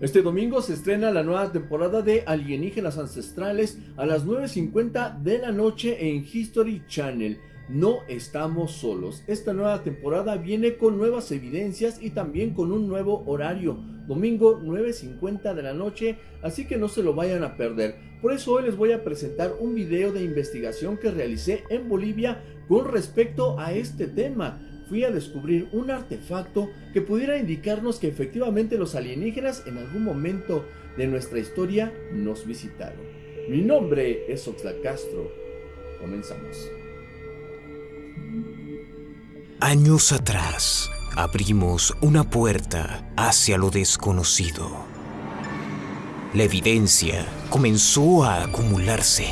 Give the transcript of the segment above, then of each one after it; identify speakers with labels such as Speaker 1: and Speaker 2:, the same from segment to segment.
Speaker 1: Este domingo se estrena la nueva temporada de Alienígenas Ancestrales a las 9.50 de la noche en History Channel. No estamos solos. Esta nueva temporada viene con nuevas evidencias y también con un nuevo horario. Domingo 9.50 de la noche, así que no se lo vayan a perder. Por eso hoy les voy a presentar un video de investigación que realicé en Bolivia con respecto a este tema fui a descubrir un artefacto que pudiera indicarnos que efectivamente los alienígenas en algún momento de nuestra historia nos visitaron. Mi nombre es Oxlack Castro. Comenzamos.
Speaker 2: Años atrás, abrimos una puerta hacia lo desconocido. La evidencia comenzó a acumularse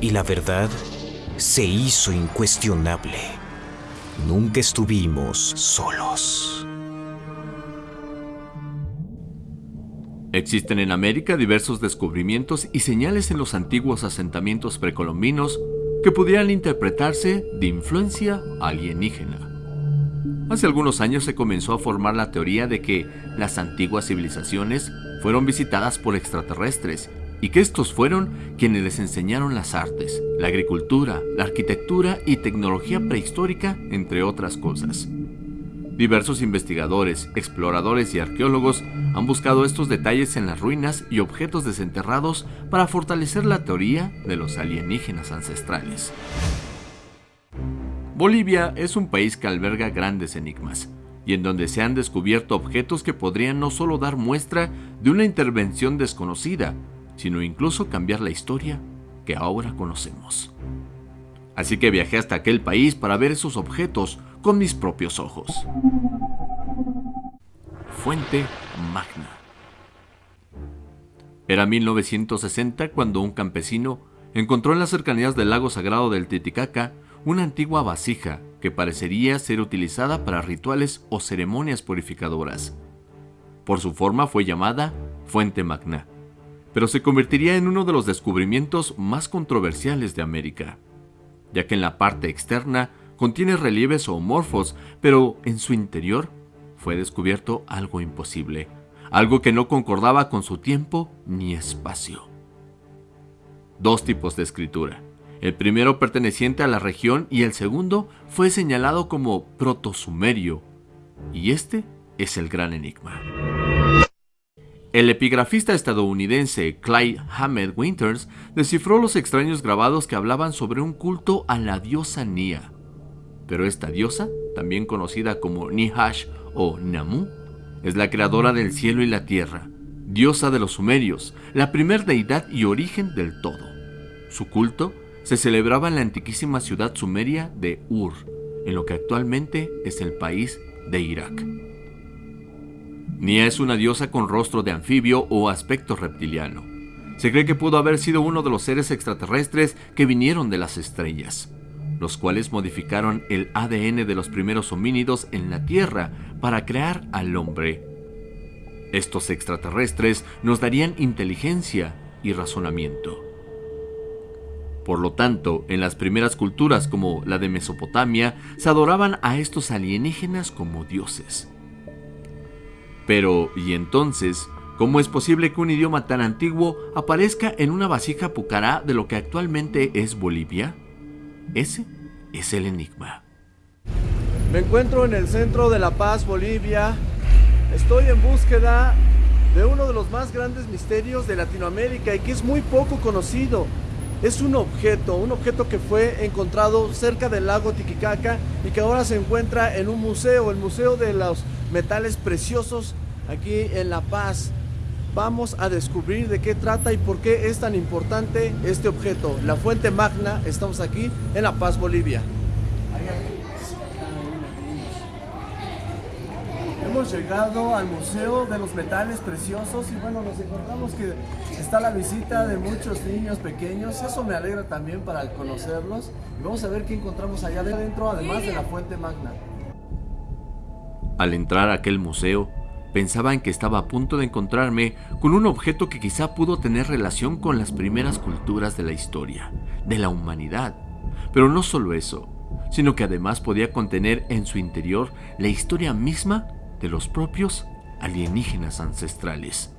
Speaker 2: y la verdad se hizo incuestionable. Nunca estuvimos solos.
Speaker 3: Existen en América diversos descubrimientos y señales en los antiguos asentamientos precolombinos que pudieran interpretarse de influencia alienígena. Hace algunos años se comenzó a formar la teoría de que las antiguas civilizaciones fueron visitadas por extraterrestres y que estos fueron quienes les enseñaron las artes, la agricultura, la arquitectura y tecnología prehistórica, entre otras cosas. Diversos investigadores, exploradores y arqueólogos han buscado estos detalles en las ruinas y objetos desenterrados para fortalecer la teoría de los alienígenas ancestrales. Bolivia es un país que alberga grandes enigmas, y en donde se han descubierto objetos que podrían no solo dar muestra de una intervención desconocida, sino incluso cambiar la historia que ahora conocemos. Así que viajé hasta aquel país para ver esos objetos con mis propios ojos. Fuente Magna. Era 1960 cuando un campesino encontró en las cercanías del lago sagrado del Titicaca una antigua vasija que parecería ser utilizada para rituales o ceremonias purificadoras. Por su forma fue llamada Fuente Magna pero se convertiría en uno de los descubrimientos más controversiales de América, ya que en la parte externa contiene relieves zoomorfos, pero en su interior fue descubierto algo imposible, algo que no concordaba con su tiempo ni espacio. Dos tipos de escritura. El primero perteneciente a la región y el segundo fue señalado como protosumerio. Y este es el gran enigma. El epigrafista estadounidense Clyde Hammett Winters descifró los extraños grabados que hablaban sobre un culto a la diosa Nia. Pero esta diosa, también conocida como Nihash o Namu, es la creadora del cielo y la tierra, diosa de los sumerios, la primer deidad y origen del todo. Su culto se celebraba en la antiquísima ciudad sumeria de Ur, en lo que actualmente es el país de Irak. Nia es una diosa con rostro de anfibio o aspecto reptiliano. Se cree que pudo haber sido uno de los seres extraterrestres que vinieron de las estrellas, los cuales modificaron el ADN de los primeros homínidos en la Tierra para crear al hombre. Estos extraterrestres nos darían inteligencia y razonamiento. Por lo tanto, en las primeras culturas como la de Mesopotamia, se adoraban a estos alienígenas como dioses. Pero, ¿y entonces? ¿Cómo es posible que un idioma tan antiguo aparezca en una vasija pucará de lo que actualmente es Bolivia? Ese es el enigma.
Speaker 1: Me encuentro en el centro de La Paz, Bolivia. Estoy en búsqueda de uno de los más grandes misterios de Latinoamérica y que es muy poco conocido. Es un objeto, un objeto que fue encontrado cerca del lago Titicaca y que ahora se encuentra en un museo, el Museo de los metales preciosos aquí en La Paz. Vamos a descubrir de qué trata y por qué es tan importante este objeto. La fuente magna, estamos aquí en La Paz, Bolivia. Hemos llegado al Museo de los Metales Preciosos y bueno, nos encontramos que está la visita de muchos niños pequeños. Eso me alegra también para conocerlos. Y vamos a ver qué encontramos allá adentro, además de la fuente magna.
Speaker 3: Al entrar a aquel museo, pensaba en que estaba a punto de encontrarme con un objeto que quizá pudo tener relación con las primeras culturas de la historia, de la humanidad. Pero no solo eso, sino que además podía contener en su interior la historia misma de los propios alienígenas ancestrales.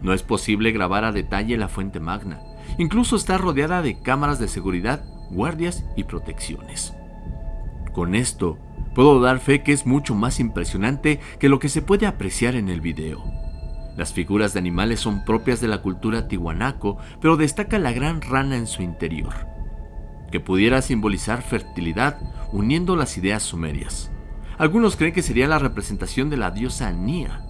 Speaker 3: No es posible grabar a detalle la fuente magna. Incluso está rodeada de cámaras de seguridad, guardias y protecciones. Con esto, puedo dar fe que es mucho más impresionante que lo que se puede apreciar en el video. Las figuras de animales son propias de la cultura tihuanaco, pero destaca la gran rana en su interior, que pudiera simbolizar fertilidad uniendo las ideas sumerias. Algunos creen que sería la representación de la diosa Nia,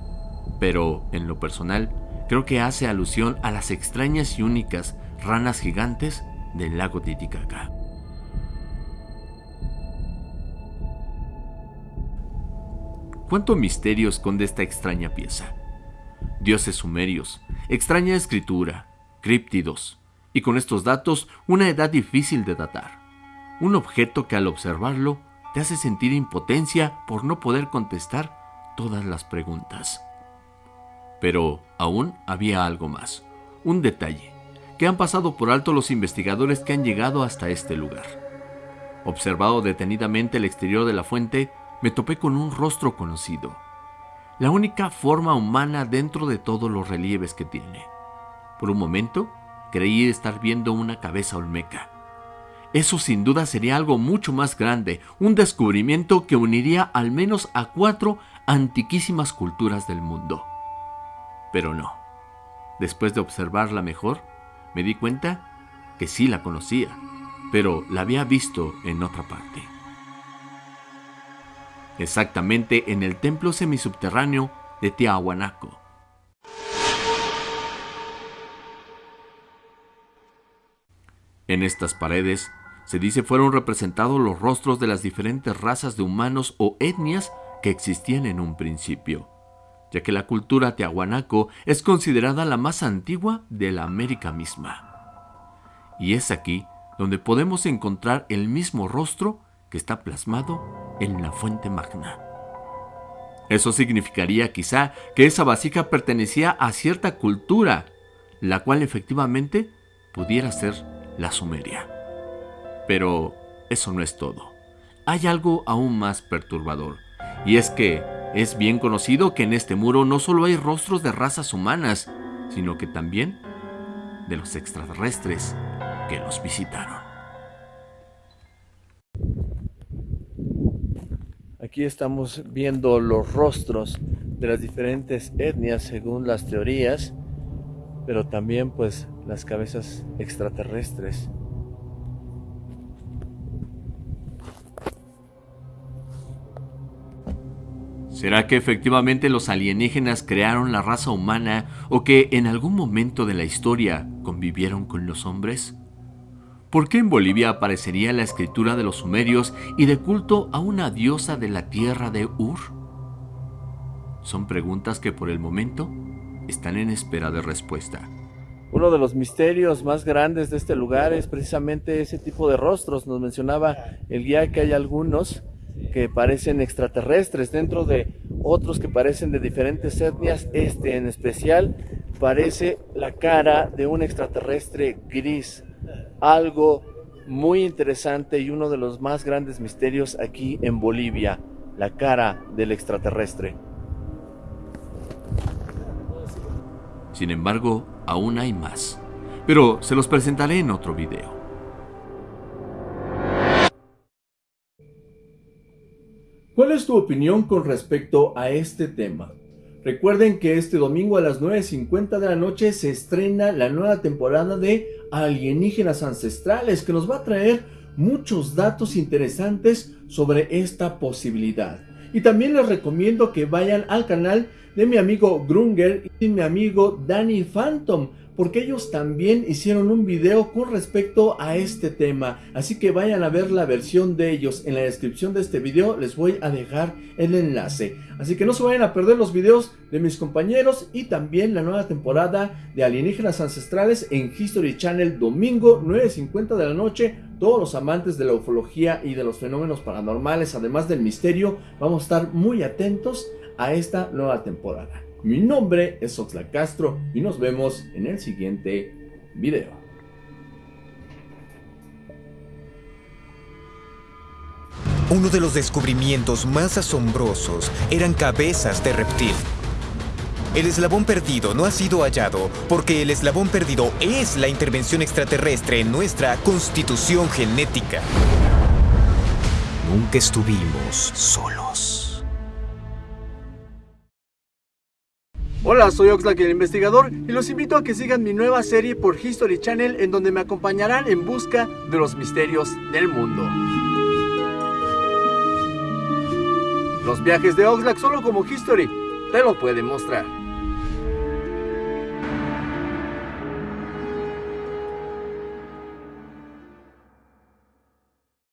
Speaker 3: pero en lo personal creo que hace alusión a las extrañas y únicas ranas gigantes del lago Titicaca. ¿Cuánto misterio esconde esta extraña pieza? Dioses sumerios, extraña escritura, críptidos, y con estos datos una edad difícil de datar. Un objeto que al observarlo te hace sentir impotencia por no poder contestar todas las preguntas. Pero aún había algo más, un detalle, que han pasado por alto los investigadores que han llegado hasta este lugar. Observado detenidamente el exterior de la fuente, me topé con un rostro conocido, la única forma humana dentro de todos los relieves que tiene. Por un momento, creí estar viendo una cabeza olmeca. Eso sin duda sería algo mucho más grande, un descubrimiento que uniría al menos a cuatro antiquísimas culturas del mundo. Pero no. Después de observarla mejor, me di cuenta que sí la conocía, pero la había visto en otra parte. Exactamente en el templo semisubterráneo de Tiahuanaco. En estas paredes, se dice fueron representados los rostros de las diferentes razas de humanos o etnias que existían en un principio ya que la cultura tiahuanaco es considerada la más antigua de la América misma. Y es aquí donde podemos encontrar el mismo rostro que está plasmado en la fuente magna. Eso significaría quizá que esa vasija pertenecía a cierta cultura, la cual efectivamente pudiera ser la sumeria. Pero eso no es todo. Hay algo aún más perturbador, y es que es bien conocido que en este muro no solo hay rostros de razas humanas, sino que también de los extraterrestres que los visitaron.
Speaker 1: Aquí estamos viendo los rostros de las diferentes etnias según las teorías, pero también pues las cabezas extraterrestres.
Speaker 3: ¿Será que efectivamente los alienígenas crearon la raza humana o que en algún momento de la historia convivieron con los hombres? ¿Por qué en Bolivia aparecería la escritura de los sumerios y de culto a una diosa de la tierra de Ur? Son preguntas que por el momento están en espera de respuesta.
Speaker 1: Uno de los misterios más grandes de este lugar es precisamente ese tipo de rostros. Nos mencionaba el guía que hay algunos que parecen extraterrestres, dentro de otros que parecen de diferentes etnias, este en especial parece la cara de un extraterrestre gris, algo muy interesante y uno de los más grandes misterios aquí en Bolivia, la cara del extraterrestre.
Speaker 3: Sin embargo, aún hay más, pero se los presentaré en otro video.
Speaker 1: ¿Cuál es tu opinión con respecto a este tema? Recuerden que este domingo a las 9.50 de la noche se estrena la nueva temporada de Alienígenas Ancestrales que nos va a traer muchos datos interesantes sobre esta posibilidad. Y también les recomiendo que vayan al canal de mi amigo Grunger y mi amigo Danny Phantom porque ellos también hicieron un video con respecto a este tema, así que vayan a ver la versión de ellos, en la descripción de este video les voy a dejar el enlace, así que no se vayan a perder los videos de mis compañeros y también la nueva temporada de Alienígenas Ancestrales en History Channel domingo 9.50 de la noche, todos los amantes de la ufología y de los fenómenos paranormales, además del misterio, vamos a estar muy atentos a esta nueva temporada. Mi nombre es Oxlack Castro y nos vemos en el siguiente video.
Speaker 2: Uno de los descubrimientos más asombrosos eran cabezas de reptil. El eslabón perdido no ha sido hallado porque el eslabón perdido es la intervención extraterrestre en nuestra constitución genética. Nunca estuvimos solos.
Speaker 3: Hola, soy Oxlack el investigador y los invito a que sigan mi nueva serie por History Channel en donde me acompañarán en busca de los misterios del mundo. Los viajes de Oxlack solo como History te lo pueden mostrar.